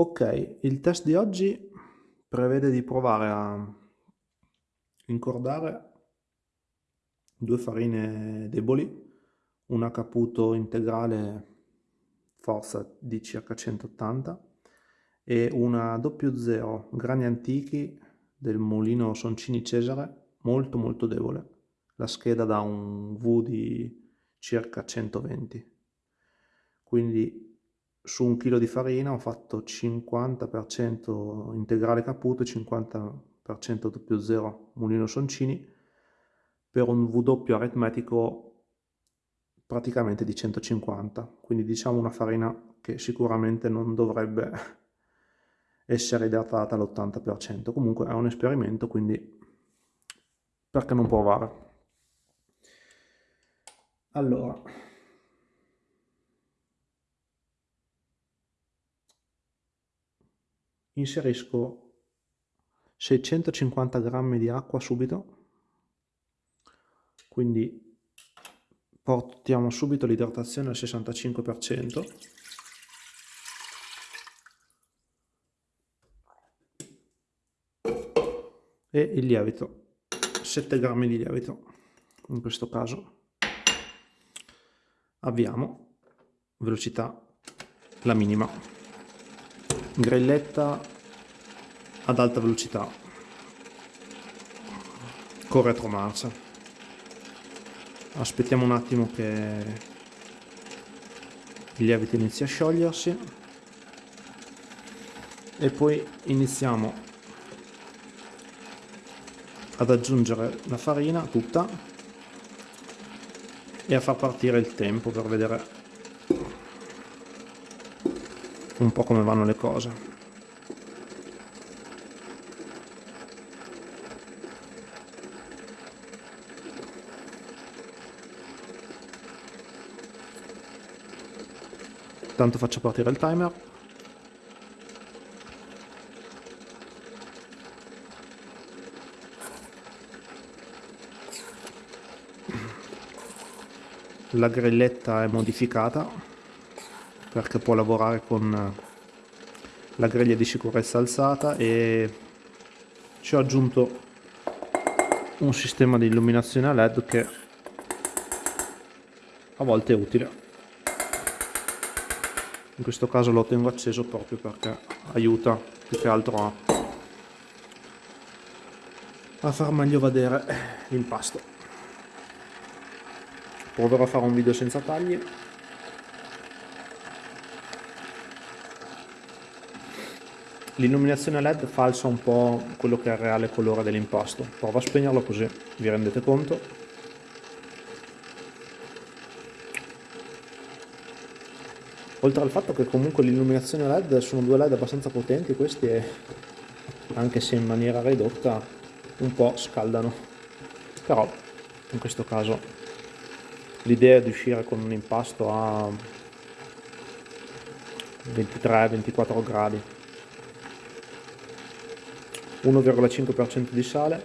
Ok, il test di oggi prevede di provare a incordare due farine deboli, una Caputo integrale forza di circa 180 e una 00 grani antichi del mulino Soncini Cesare molto molto debole. La scheda da un V di circa 120. Quindi su un chilo di farina ho fatto 50% integrale Caputo e 50% 00 mulino Soncini per un W aritmetico praticamente di 150 quindi diciamo una farina che sicuramente non dovrebbe essere idratata all'80% comunque è un esperimento quindi perché non provare? Allora inserisco 650 grammi di acqua subito. Quindi portiamo subito l'idratazione al 65% e il lievito 7 grammi di lievito in questo caso. Avviamo velocità la minima grilletta ad alta velocità. Con retromarcia. Aspettiamo un attimo che il lievito inizi a sciogliersi. E poi iniziamo ad aggiungere la farina tutta e a far partire il tempo per vedere un po' come vanno le cose. Tanto faccio partire il timer. La grilletta è modificata perché può lavorare con la griglia di sicurezza alzata e ci ho aggiunto un sistema di illuminazione a led che a volte è utile. In questo caso lo tengo acceso proprio perché aiuta più che altro a, a far meglio vedere l'impasto proverò a fare un video senza tagli L'illuminazione LED falsa un po' quello che è il reale colore dell'impasto. Provo a spegnerlo così vi rendete conto. Oltre al fatto che comunque l'illuminazione LED sono due LED abbastanza potenti questi e anche se in maniera ridotta un po' scaldano. Però in questo caso l'idea di uscire con un impasto a 23-24 gradi 1,5% di sale.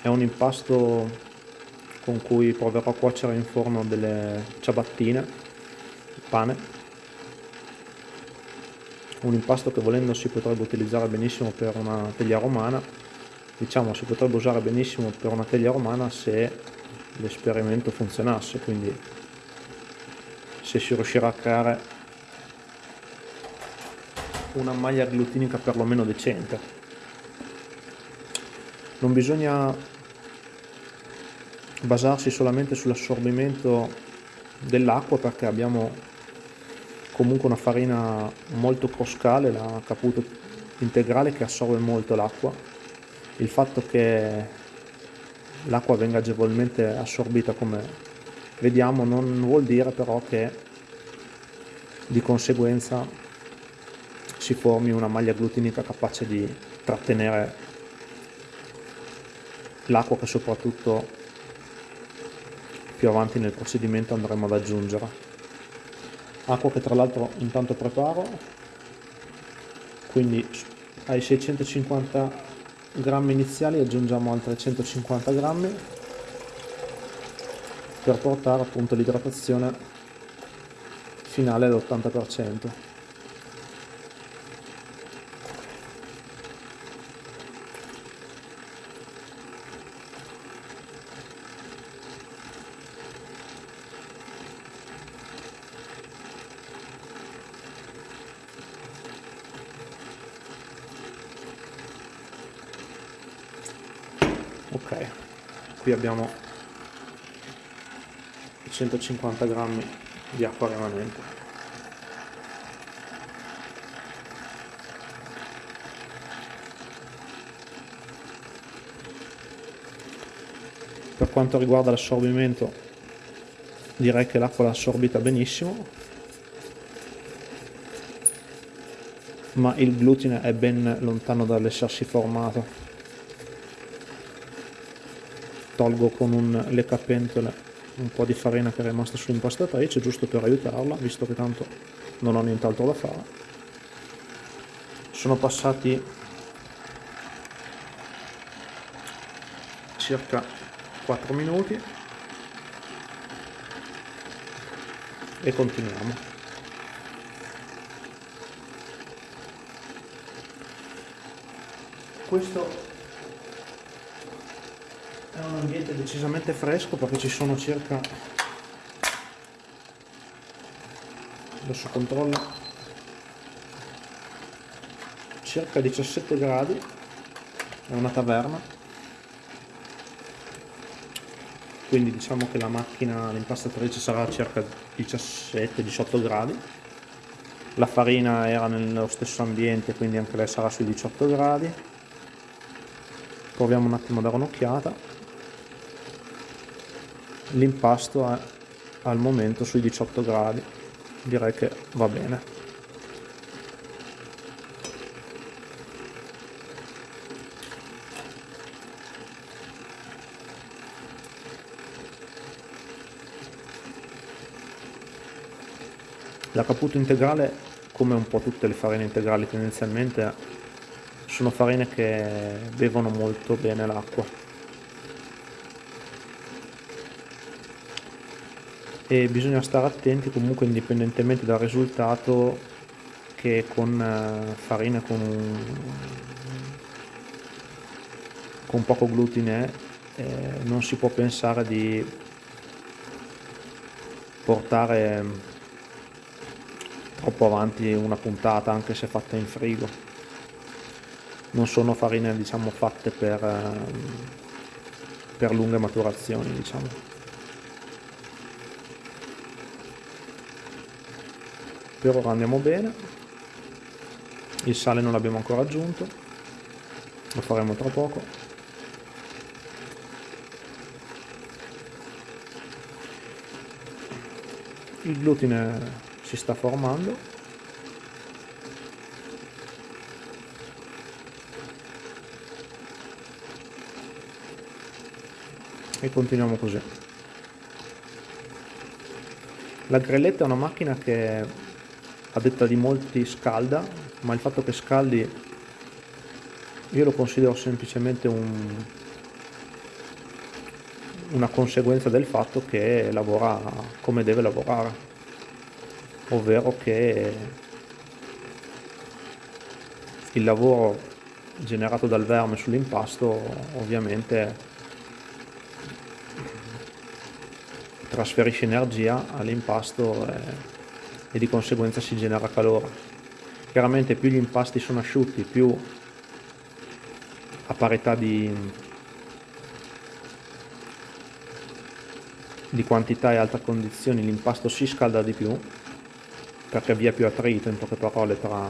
È un impasto con cui proverò a cuocere in forno delle ciabattine pane. Un impasto che volendo si potrebbe utilizzare benissimo per una teglia romana. Diciamo si potrebbe usare benissimo per una teglia romana se l'esperimento funzionasse quindi se si riuscirà a creare una maglia glutinica perlomeno decente non bisogna basarsi solamente sull'assorbimento dell'acqua perché abbiamo comunque una farina molto croscale, la caputo integrale che assorbe molto l'acqua. Il fatto che l'acqua venga agevolmente assorbita come vediamo non vuol dire però che di conseguenza si formi una maglia glutinica capace di trattenere l'acqua che soprattutto più avanti nel procedimento andremo ad aggiungere. Acqua che tra l'altro intanto preparo. Quindi ai 650 grammi iniziali aggiungiamo altri 150 grammi per portare appunto l'idratazione finale all'80% ok qui abbiamo 150 grammi di acqua rimanente. Per quanto riguarda l'assorbimento direi che l'acqua l'ha assorbita benissimo ma il glutine è ben lontano dall'essersi formato tolgo con un leccapentole un po' di farina che è rimasta sull'impastatrice giusto per aiutarla visto che tanto non ho nient'altro da fare. Sono passati circa 4 minuti e continuiamo. Questo è un ambiente decisamente fresco perché ci sono circa adesso controllo circa 17 gradi è una taverna. Quindi diciamo che la macchina l'impastatrice sarà a circa 17-18 gradi. La farina era nello stesso ambiente quindi anche lei sarà sui 18 gradi. Proviamo un attimo a dare un'occhiata l'impasto è al momento sui 18 gradi. Direi che va bene. La caputo integrale come un po' tutte le farine integrali tendenzialmente sono farine che bevono molto bene l'acqua e bisogna stare attenti comunque indipendentemente dal risultato che con eh, farina con, con poco glutine eh, non si può pensare di portare troppo avanti una puntata anche se fatta in frigo. Non sono farine diciamo fatte per, eh, per lunghe maturazioni diciamo per ora andiamo bene. Il sale non l'abbiamo ancora aggiunto. Lo faremo tra poco. Il glutine si sta formando. E continuiamo così. La grelletta è una macchina che a detta di molti scalda, ma il fatto che scaldi io lo considero semplicemente un, una conseguenza del fatto che lavora come deve lavorare, ovvero che il lavoro generato dal verme sull'impasto ovviamente trasferisce energia all'impasto e di conseguenza si genera calore. Chiaramente più gli impasti sono asciutti, più a parità di, di quantità e alta condizioni l'impasto si scalda di più perché avvia più attrito in poche parole tra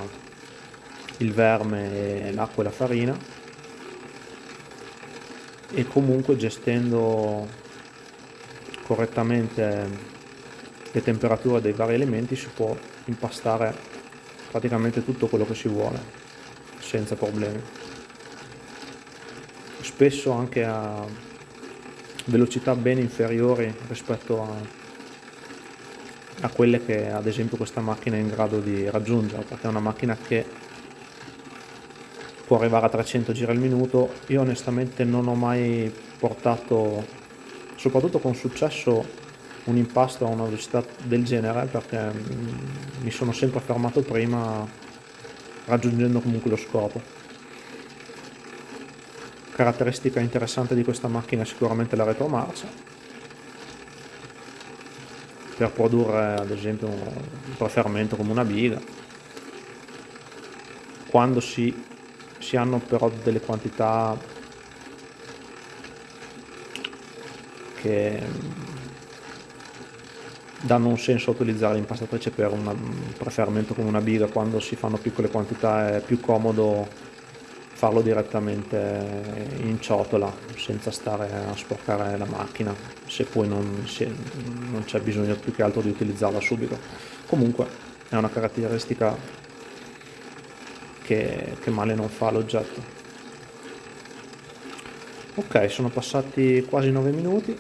il verme l'acqua e la farina e comunque gestendo correttamente le temperature dei vari elementi si può impastare praticamente tutto quello che si vuole senza problemi. Spesso anche a velocità ben inferiori rispetto a, a quelle che ad esempio questa macchina è in grado di raggiungere perché è una macchina che può arrivare a 300 giri al minuto. Io onestamente non ho mai portato soprattutto con successo un impasto a una velocità del genere perché mm, mi sono sempre fermato prima raggiungendo comunque lo scopo. Caratteristica interessante di questa macchina è sicuramente la retromarcia per produrre ad esempio un prefermento come una biga quando si, si hanno però delle quantità che danno un senso a utilizzare l'impastatrice per un preferimento come una biga quando si fanno piccole quantità è più comodo farlo direttamente in ciotola senza stare a sporcare la macchina se poi non, non c'è bisogno più che altro di utilizzarla subito. Comunque è una caratteristica che, che male non fa l'oggetto. Ok sono passati quasi 9 minuti.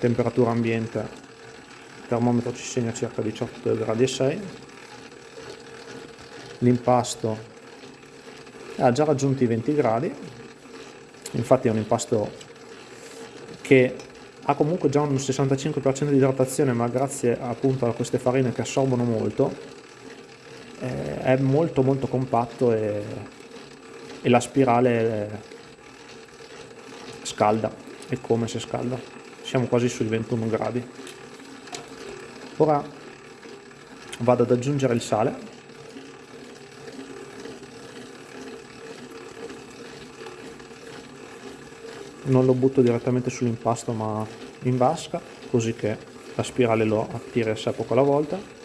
Temperatura ambiente termometro ci segna circa 18 gradi e 6 l'impasto ha già raggiunto i 20 gradi. Infatti è un impasto che ha comunque già un 65% di idratazione ma grazie appunto a queste farine che assorbono molto eh, è molto molto compatto e, e la spirale scalda è come se scalda. Siamo quasi sui 21 gradi ora vado ad aggiungere il sale. Non lo butto direttamente sull'impasto ma in vasca così che la spirale lo attira a sé poco alla volta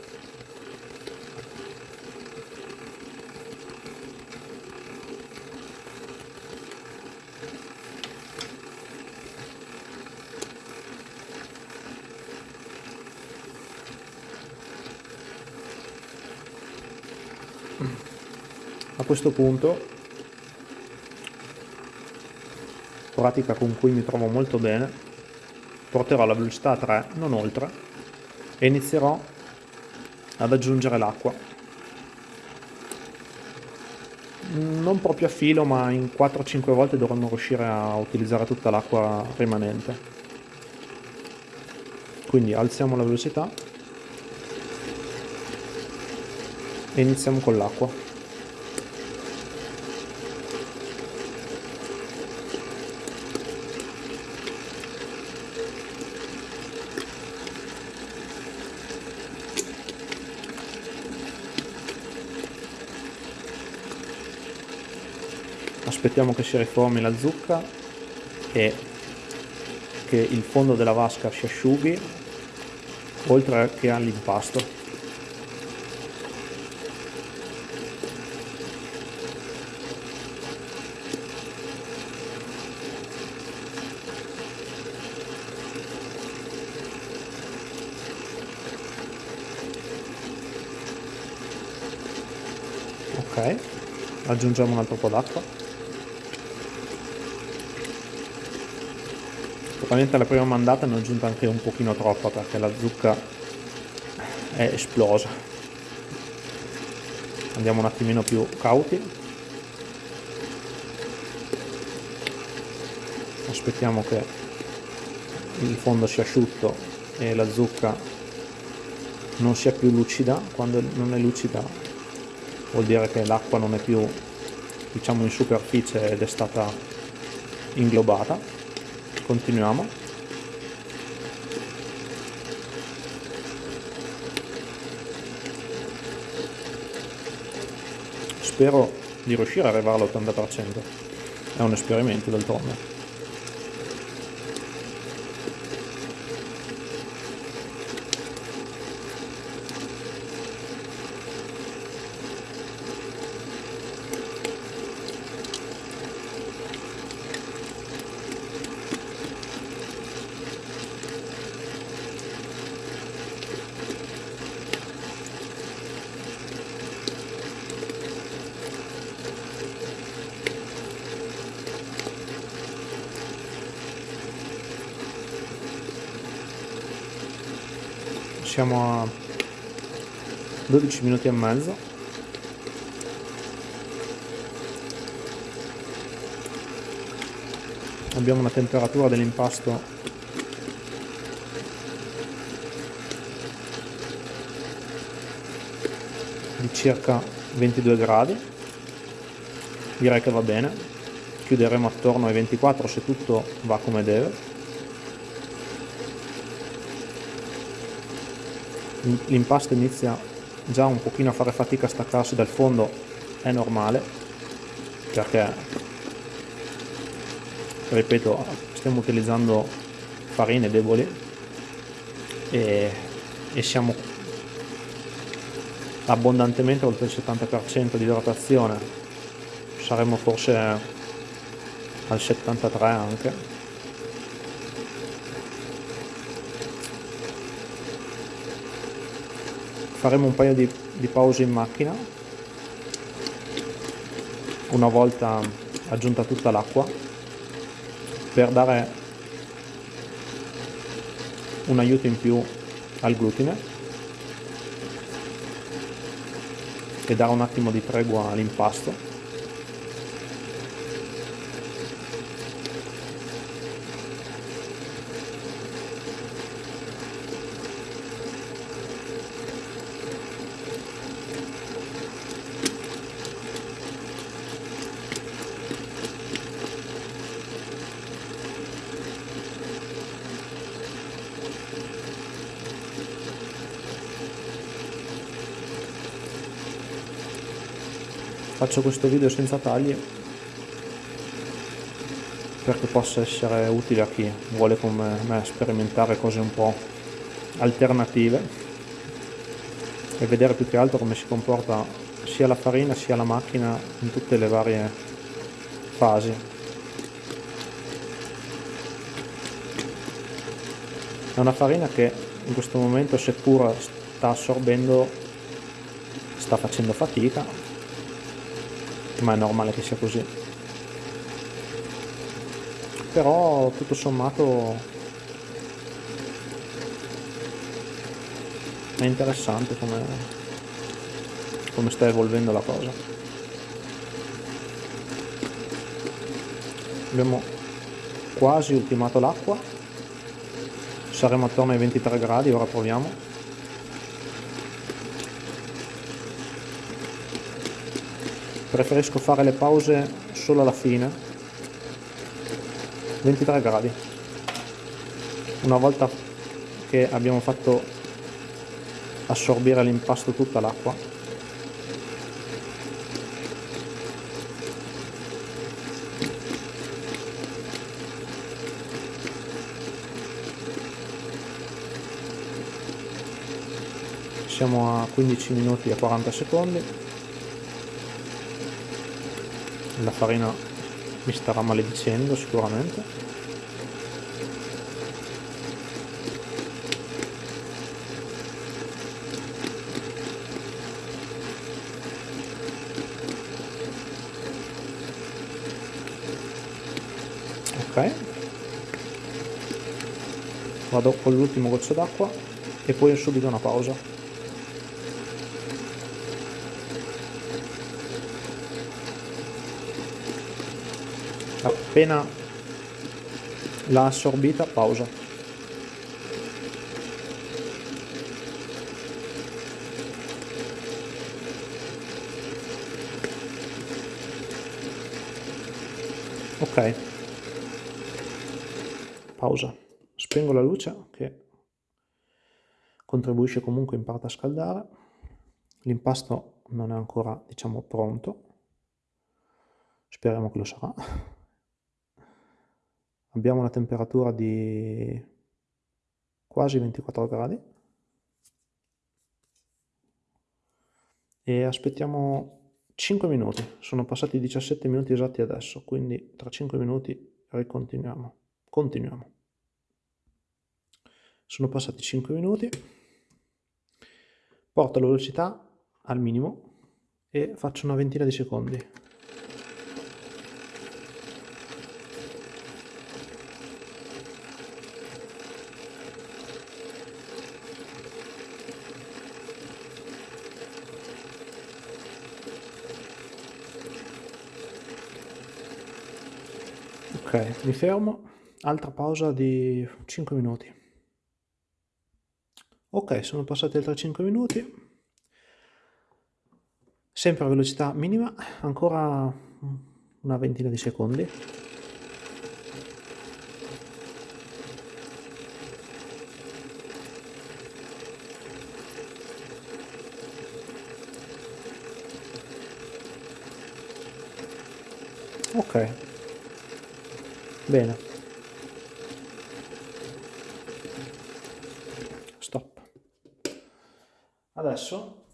questo punto. Pratica con cui mi trovo molto bene. Porterò la velocità a 3 non oltre. E inizierò ad aggiungere l'acqua. Non proprio a filo ma in 4-5 volte dovremmo riuscire a utilizzare tutta l'acqua rimanente. Quindi alziamo la velocità. E iniziamo con l'acqua aspettiamo che si riformi la zucca e che il fondo della vasca si asciughi oltre che all'impasto. Ok aggiungiamo un altro po' d'acqua Probabilmente la prima mandata ne ho aggiunta anche un pochino troppa perché la zucca è esplosa. Andiamo un attimino più cauti. Aspettiamo che il fondo sia asciutto e la zucca non sia più lucida. Quando non è lucida vuol dire che l'acqua non è più diciamo in superficie ed è stata inglobata continuiamo. Spero di riuscire ad arrivare all'80% è un esperimento d'altronde siamo a 12 minuti e mezzo. Abbiamo una temperatura dell'impasto di circa 22 gradi. Direi che va bene. Chiuderemo attorno ai 24 se tutto va come deve l'impasto inizia già un pochino a fare fatica a staccarsi dal fondo è normale perché ripeto stiamo utilizzando farine deboli e, e siamo abbondantemente oltre il 70% di idratazione. Saremmo forse al 73 anche faremo un paio di, di pause in macchina. Una volta aggiunta tutta l'acqua per dare un aiuto in più al glutine e dare un attimo di tregua all'impasto faccio questo video senza tagli perché possa essere utile a chi vuole come me sperimentare cose un po' alternative e vedere più che altro come si comporta sia la farina sia la macchina in tutte le varie fasi. È una farina che in questo momento seppur sta assorbendo sta facendo fatica ma è normale che sia così. Però tutto sommato è interessante come, come sta evolvendo la cosa. Abbiamo quasi ultimato l'acqua. Saremo attorno ai 23 gradi ora proviamo preferisco fare le pause solo alla fine. 23 gradi. Una volta che abbiamo fatto assorbire l'impasto tutta l'acqua. Siamo a 15 minuti e 40 secondi la farina mi starà maledicendo sicuramente. Ok. Vado con l'ultimo goccio d'acqua e poi subito una pausa appena l'ha assorbita pausa. Ok. Pausa. Spengo la luce che contribuisce comunque in parte a scaldare. L'impasto non è ancora diciamo pronto. Speriamo che lo sarà abbiamo una temperatura di quasi 24 gradi. E aspettiamo 5 minuti. Sono passati 17 minuti esatti adesso quindi tra 5 minuti ricontinuiamo. Continuiamo. Sono passati 5 minuti. Porto la velocità al minimo e faccio una ventina di secondi ok. Mi fermo. Altra pausa di 5 minuti. Ok sono passati altri 5 minuti. Sempre a velocità minima ancora una ventina di secondi. Ok Bene. Stop. Adesso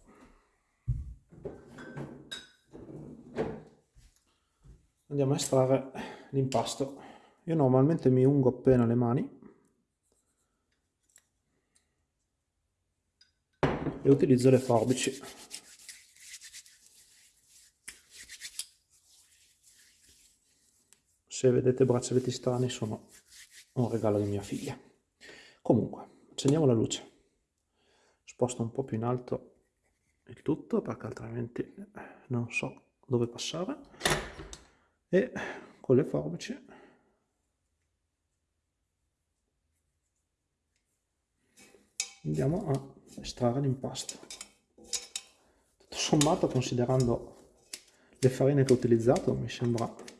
andiamo a estrarre l'impasto. Io normalmente mi ungo appena le mani e utilizzo le forbici Se vedete braccialetti strani sono un regalo di mia figlia. Comunque, accendiamo la luce. Sposto un po' più in alto il tutto perché altrimenti non so dove passare e con le forbici andiamo a estrarre l'impasto tutto sommato considerando le farine che ho utilizzato mi sembra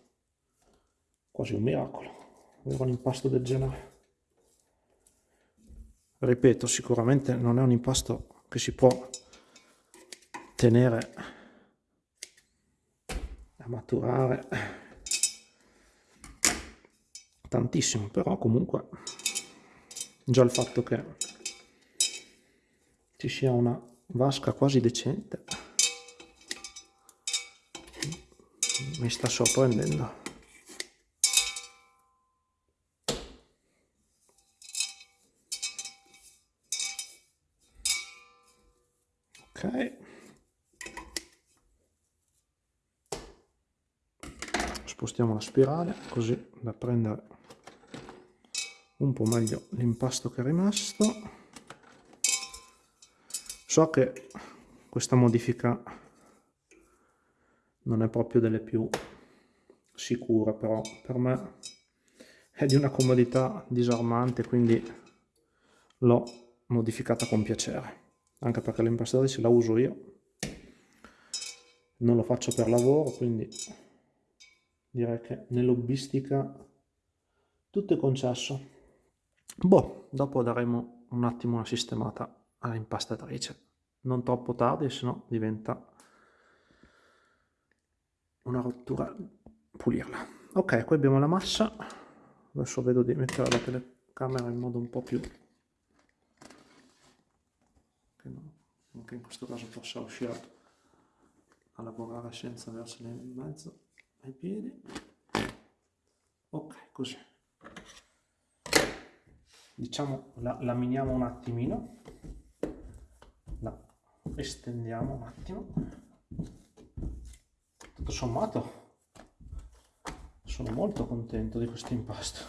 quasi un miracolo. Avere un impasto del genere. Ripeto sicuramente non è un impasto che si può tenere a maturare tantissimo però comunque già il fatto che ci sia una vasca quasi decente mi sta sorprendendo ok spostiamo la spirale così da prendere un po' meglio l'impasto che è rimasto. So che questa modifica non è proprio delle più sicure, però per me è di una comodità disarmante, quindi l'ho modificata con piacere, anche perché l'impastatrice la uso io, non lo faccio per lavoro, quindi direi che nell'hobbistica tutto è concesso. Boh, dopo daremo un attimo una sistemata all'impastatrice. Non troppo tardi se no diventa una rottura pulirla. Ok qui abbiamo la massa. Adesso vedo di mettere la telecamera in modo un po' più che anche in questo caso possa uscire a lavorare senza versare in mezzo ai piedi. Ok così. Diciamo la laminiamo un attimino. Estendiamo un attimo. Tutto sommato sono molto contento di questo impasto.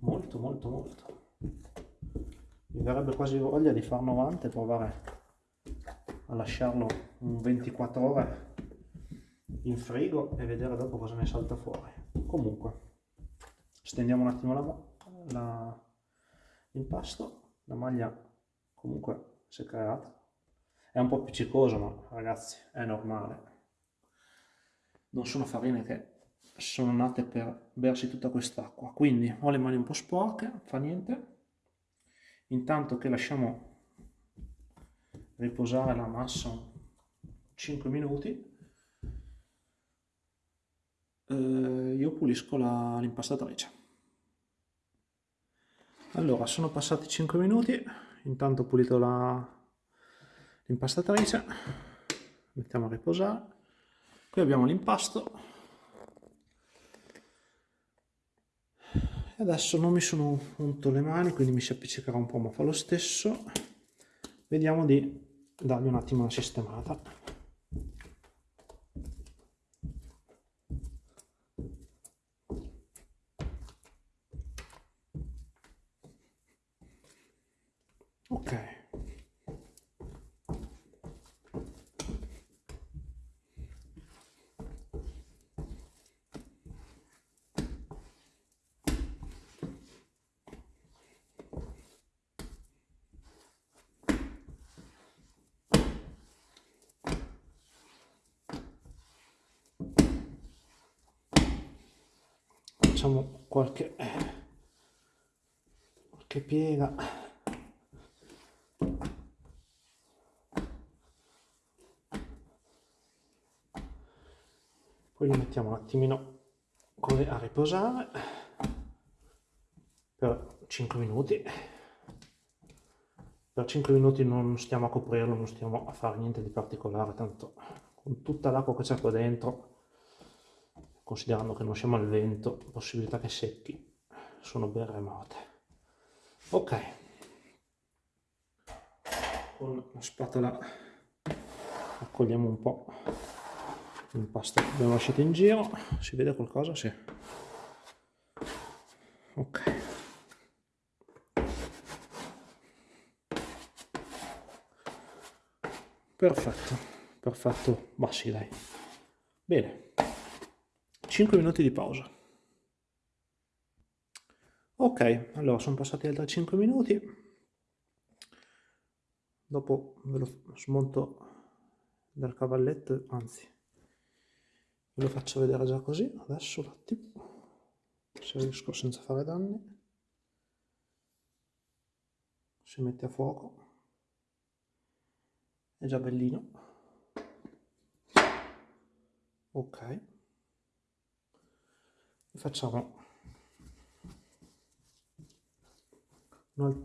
Molto molto molto. Mi verrebbe quasi voglia di far 90 e provare a lasciarlo un 24 ore in frigo e vedere dopo cosa ne salta fuori comunque stendiamo un attimo l'impasto la, la maglia comunque si è creato. È un po' appiccicoso, ma ragazzi, è normale. Non sono farine che sono nate per bersi tutta quest'acqua. Quindi ho le mani un po' sporche, fa niente. Intanto che lasciamo riposare la massa 5 minuti, eh, io pulisco l'impastatrice. Allora, sono passati 5 minuti, intanto ho pulito l'impastatrice. Mettiamo a riposare. Qui abbiamo l'impasto. Adesso non mi sono unto le mani quindi mi si appiccicherà un po' ma fa lo stesso. Vediamo di dargli un attimo una sistemata facciamo qualche, qualche piega. Poi lo mettiamo un attimino così a riposare per 5 minuti. Per 5 minuti non stiamo a coprirlo non stiamo a fare niente di particolare tanto con tutta l'acqua che c'è qua dentro considerando che non siamo al vento, possibilità che secchi sono ben remote. Ok, con la spatola raccogliamo un po' l'impasto che abbiamo lasciato in giro, si vede qualcosa? Sì. Ok. Perfetto, perfetto, ma sì dai. Bene, 5 minuti di pausa. Ok, allora sono passati altri 5 minuti. Dopo ve lo smonto dal cavalletto, anzi, ve lo faccio vedere già così, adesso un attimo, se riesco senza fare danni. Si mette a fuoco è già bellino ok facciamo un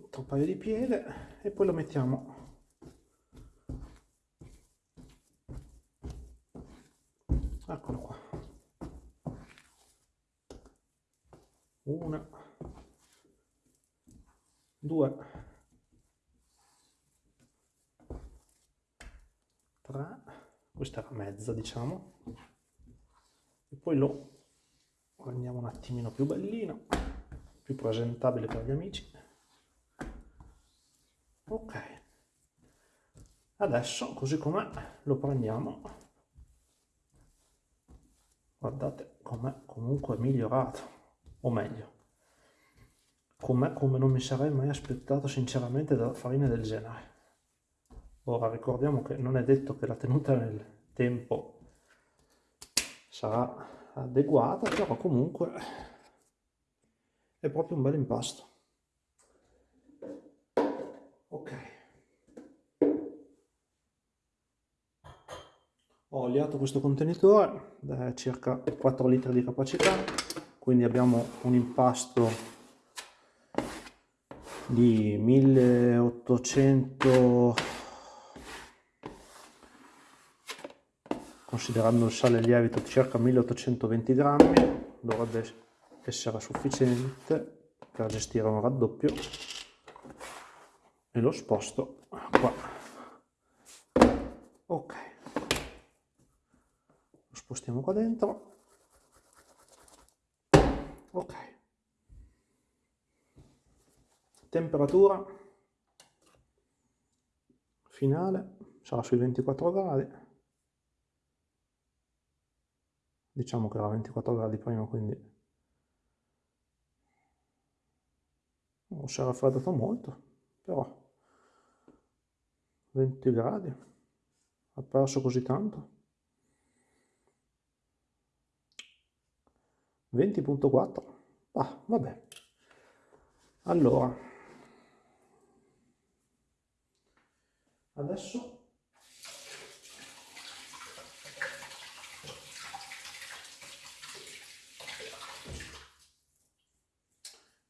altro paio di piede e poi lo mettiamo eccolo qua. Una due 3 questa era mezza diciamo. E poi lo rendiamo un attimino più bellino più presentabile per gli amici. Ok. Adesso così com'è lo prendiamo. Guardate com'è comunque migliorato o meglio com'è come non mi sarei mai aspettato sinceramente da farina del genere. Ora ricordiamo che non è detto che la tenuta nel tempo sarà adeguata, però comunque è proprio un bel impasto. Ok. Ho oliato questo contenitore da circa 4 litri di capacità, quindi abbiamo un impasto di 1800 considerando il sale lievito circa 1820 grammi dovrebbe essere sufficiente per gestire un raddoppio. E lo sposto qua. Ok. Lo spostiamo qua dentro. Ok. Temperatura finale sarà sui 24 gradi diciamo che era 24 gradi prima quindi non si è raffreddato molto però 20 gradi ha perso così tanto. 20.4 ah vabbè. Allora adesso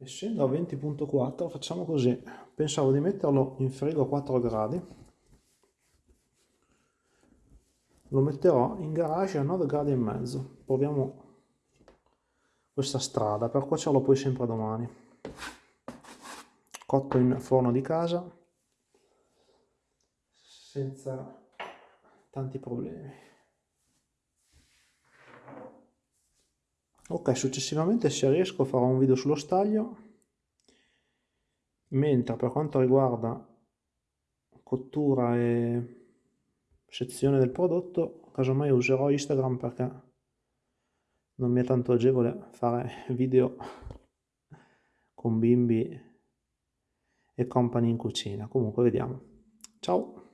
essendo a 20.4 facciamo così. Pensavo di metterlo in frigo a 4 gradi. Lo metterò in garage a 9 gradi e mezzo. Proviamo questa strada. Per cuocerlo poi sempre domani. Cotto in forno di casa senza tanti problemi ok successivamente se riesco farò un video sullo staglio. Mentre per quanto riguarda cottura e sezione del prodotto casomai userò instagram perché non mi è tanto agevole fare video con bimbi e compagni in cucina. Comunque vediamo. Ciao